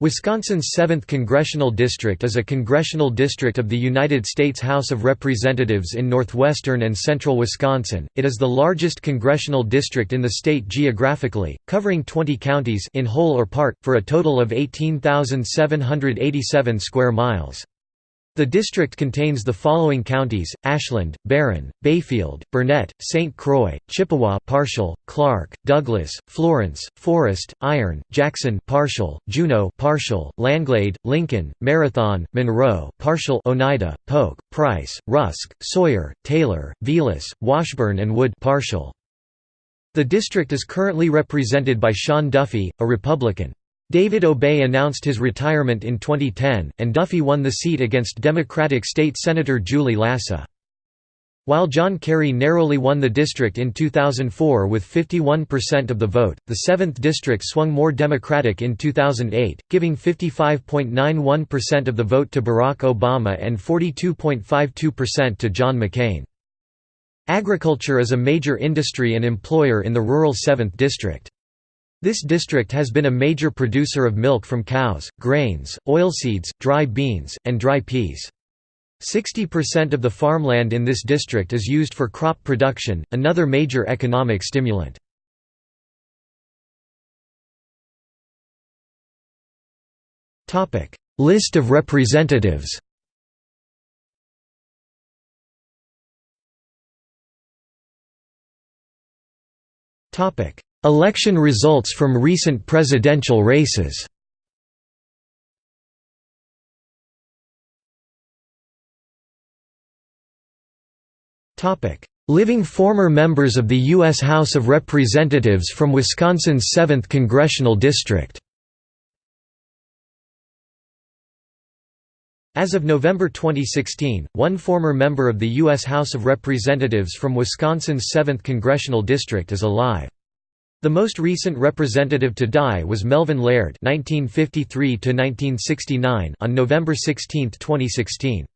Wisconsin's 7th Congressional District is a congressional district of the United States House of Representatives in northwestern and central Wisconsin. It is the largest congressional district in the state geographically, covering 20 counties in whole or part, for a total of 18,787 square miles. The district contains the following counties: Ashland, Barron, Bayfield, Burnett, St. Croix, Chippewa partial, Clark, Douglas, Florence, Forest, Iron, Jackson partial, Juneau partial, Langlade, Lincoln, Marathon, Monroe partial, Oneida, Polk, Price, Rusk, Sawyer, Taylor, Vilas, Washburn and Wood partial. The district is currently represented by Sean Duffy, a Republican. David Obey announced his retirement in 2010, and Duffy won the seat against Democratic State Senator Julie Lassa. While John Kerry narrowly won the district in 2004 with 51% of the vote, the 7th district swung more Democratic in 2008, giving 55.91% of the vote to Barack Obama and 42.52% to John McCain. Agriculture is a major industry and employer in the rural 7th district. This district has been a major producer of milk from cows, grains, oilseeds, dry beans, and dry peas. 60% of the farmland in this district is used for crop production, another major economic stimulant. List of representatives Topic Election results from recent presidential races Living former members of the U.S. House of Representatives from Wisconsin's 7th Congressional District As of November 2016, one former member of the U.S. House of Representatives from Wisconsin's 7th Congressional District is alive. The most recent representative to die was Melvin Laird (1953–1969) on November 16, 2016.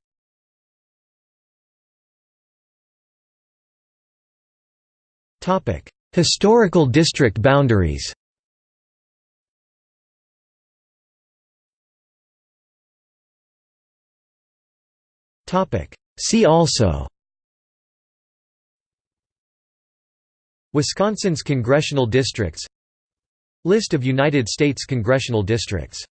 Topic: Historical district boundaries. Topic: See also. Wisconsin's congressional districts. List of United States congressional districts